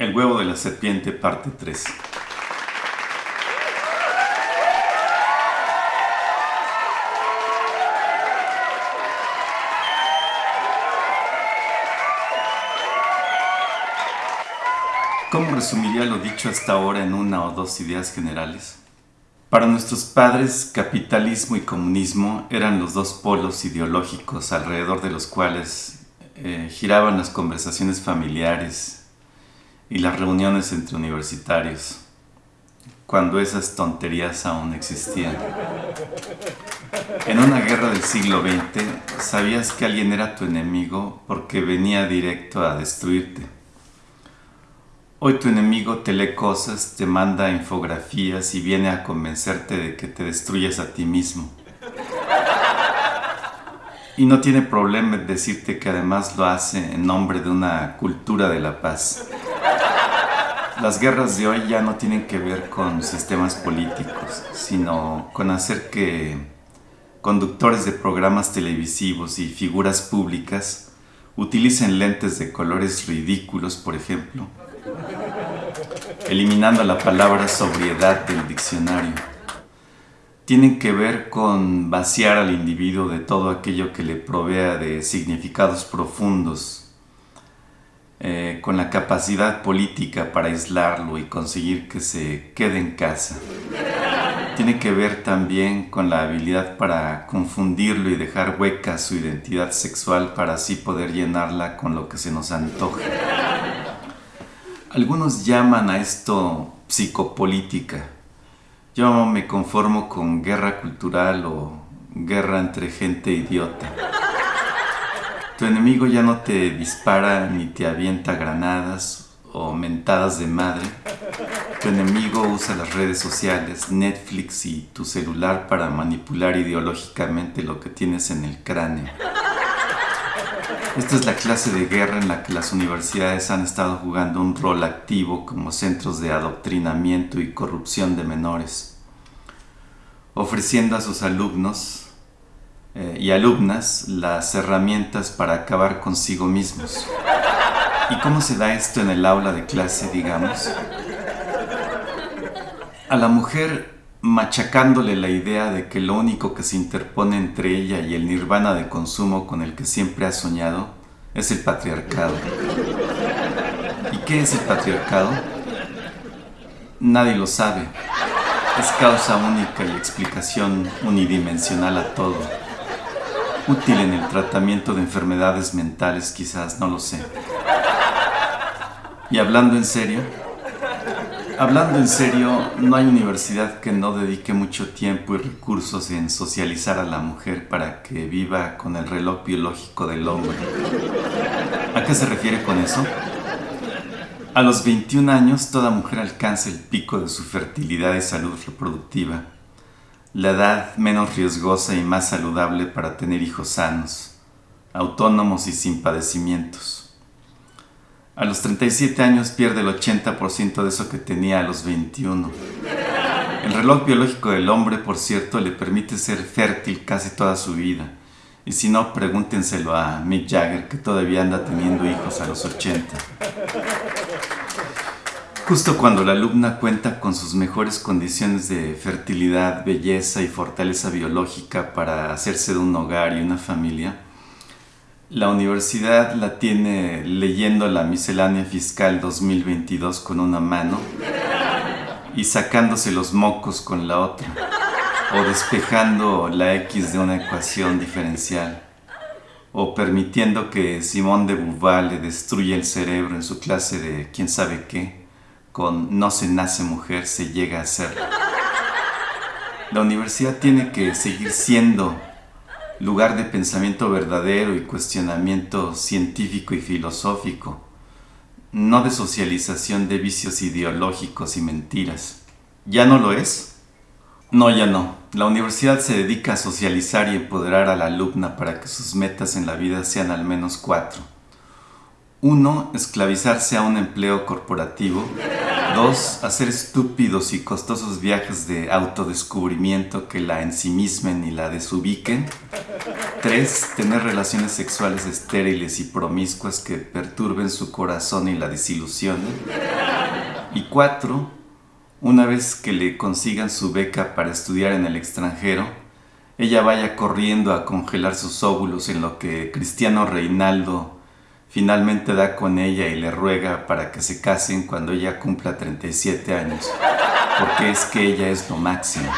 El huevo de la serpiente, parte 3. ¿Cómo resumiría lo dicho hasta ahora en una o dos ideas generales? Para nuestros padres, capitalismo y comunismo eran los dos polos ideológicos alrededor de los cuales eh, giraban las conversaciones familiares y las reuniones entre universitarios, cuando esas tonterías aún existían. En una guerra del siglo XX, sabías que alguien era tu enemigo porque venía directo a destruirte Hoy tu enemigo te lee cosas, te manda infografías y viene a convencerte de que te destruyes a ti mismo. Y no tiene problema en decirte que además lo hace en nombre de una cultura de la paz. Las guerras de hoy ya no tienen que ver con sistemas políticos, sino con hacer que conductores de programas televisivos y figuras públicas utilicen lentes de colores ridículos, por ejemplo, eliminando la palabra sobriedad del diccionario. Tienen que ver con vaciar al individuo de todo aquello que le provea de significados profundos, eh, con la capacidad política para aislarlo y conseguir que se quede en casa. Tiene que ver también con la habilidad para confundirlo y dejar hueca su identidad sexual para así poder llenarla con lo que se nos antoja. Algunos llaman a esto psicopolítica. Yo me conformo con guerra cultural o guerra entre gente idiota. Tu enemigo ya no te dispara ni te avienta granadas o mentadas de madre. Tu enemigo usa las redes sociales, Netflix y tu celular para manipular ideológicamente lo que tienes en el cráneo. Esta es la clase de guerra en la que las universidades han estado jugando un rol activo como centros de adoctrinamiento y corrupción de menores, ofreciendo a sus alumnos eh, y alumnas las herramientas para acabar consigo mismos. ¿Y cómo se da esto en el aula de clase, digamos? A la mujer machacándole la idea de que lo único que se interpone entre ella y el nirvana de consumo con el que siempre ha soñado es el patriarcado. ¿Y qué es el patriarcado? Nadie lo sabe. Es causa única y explicación unidimensional a todo. Útil en el tratamiento de enfermedades mentales quizás, no lo sé. Y hablando en serio, Hablando en serio, no hay universidad que no dedique mucho tiempo y recursos en socializar a la mujer para que viva con el reloj biológico del hombre. ¿A qué se refiere con eso? A los 21 años toda mujer alcanza el pico de su fertilidad y salud reproductiva, la edad menos riesgosa y más saludable para tener hijos sanos, autónomos y sin padecimientos. A los 37 años pierde el 80% de eso que tenía a los 21. El reloj biológico del hombre, por cierto, le permite ser fértil casi toda su vida. Y si no, pregúntenselo a Mick Jagger, que todavía anda teniendo hijos a los 80. Justo cuando la alumna cuenta con sus mejores condiciones de fertilidad, belleza y fortaleza biológica para hacerse de un hogar y una familia, la universidad la tiene leyendo la miscelánea fiscal 2022 con una mano y sacándose los mocos con la otra, o despejando la x de una ecuación diferencial, o permitiendo que Simón de Beauvoir le destruya el cerebro en su clase de quién sabe qué, con no se nace mujer, se llega a ser. La universidad tiene que seguir siendo lugar de pensamiento verdadero y cuestionamiento científico y filosófico, no de socialización de vicios ideológicos y mentiras. ¿Ya no lo es? No, ya no. La universidad se dedica a socializar y empoderar a la alumna para que sus metas en la vida sean al menos cuatro. Uno, esclavizarse a un empleo corporativo Dos, hacer estúpidos y costosos viajes de autodescubrimiento que la ensimismen y la desubiquen. Tres, tener relaciones sexuales estériles y promiscuas que perturben su corazón y la desilusionen. Y cuatro, una vez que le consigan su beca para estudiar en el extranjero, ella vaya corriendo a congelar sus óvulos en lo que Cristiano Reinaldo finalmente da con ella y le ruega para que se casen cuando ella cumpla 37 años, porque es que ella es lo máximo.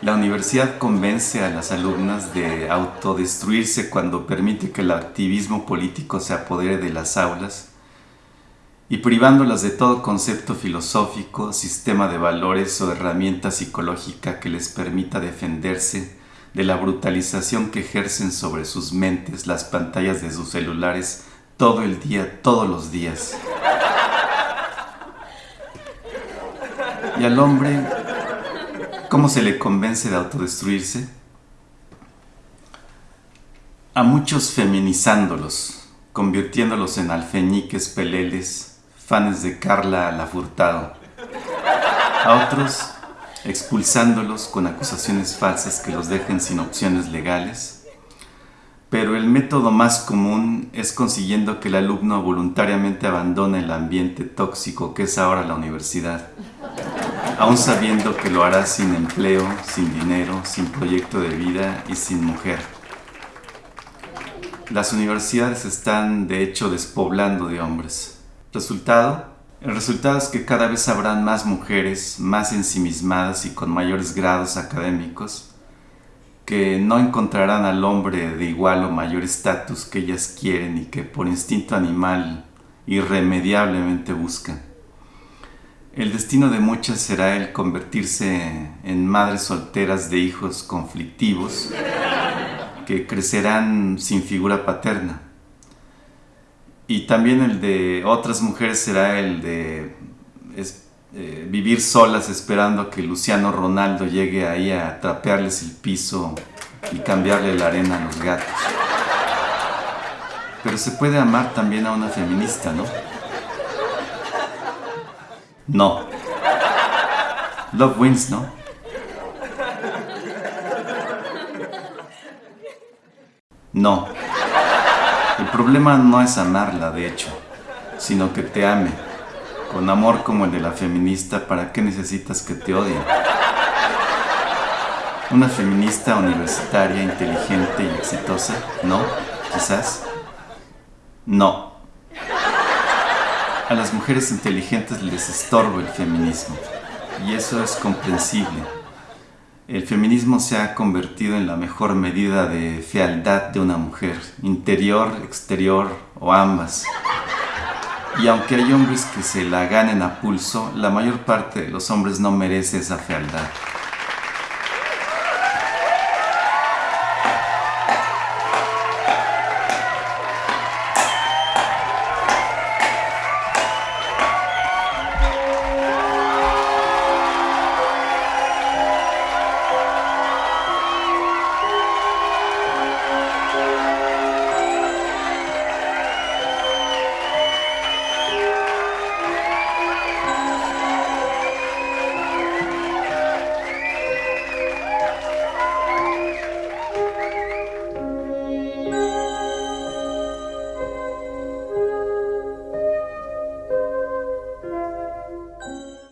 La universidad convence a las alumnas de autodestruirse cuando permite que el activismo político se apodere de las aulas y privándolas de todo concepto filosófico, sistema de valores o herramienta psicológica que les permita defenderse de la brutalización que ejercen sobre sus mentes las pantallas de sus celulares todo el día, todos los días. Y al hombre, ¿cómo se le convence de autodestruirse? A muchos feminizándolos, convirtiéndolos en alfeñiques peleles, fans de Carla Lafurtado. A otros expulsándolos con acusaciones falsas que los dejen sin opciones legales. Pero el método más común es consiguiendo que el alumno voluntariamente abandone el ambiente tóxico que es ahora la universidad, aún sabiendo que lo hará sin empleo, sin dinero, sin proyecto de vida y sin mujer. Las universidades están de hecho despoblando de hombres. Resultado, el resultado es que cada vez habrán más mujeres, más ensimismadas y con mayores grados académicos, que no encontrarán al hombre de igual o mayor estatus que ellas quieren y que por instinto animal irremediablemente buscan. El destino de muchas será el convertirse en madres solteras de hijos conflictivos que crecerán sin figura paterna y también el de otras mujeres será el de eh, vivir solas esperando que Luciano Ronaldo llegue ahí a trapearles el piso y cambiarle la arena a los gatos. Pero se puede amar también a una feminista, ¿no? No. Love wins, ¿no? No. El problema no es amarla, de hecho, sino que te ame. Con amor como el de la feminista, ¿para qué necesitas que te odie? Una feminista universitaria, inteligente y exitosa, ¿no? Quizás. No. A las mujeres inteligentes les estorba el feminismo, y eso es comprensible el feminismo se ha convertido en la mejor medida de fealdad de una mujer, interior, exterior o ambas. Y aunque hay hombres que se la ganen a pulso, la mayor parte de los hombres no merece esa fealdad.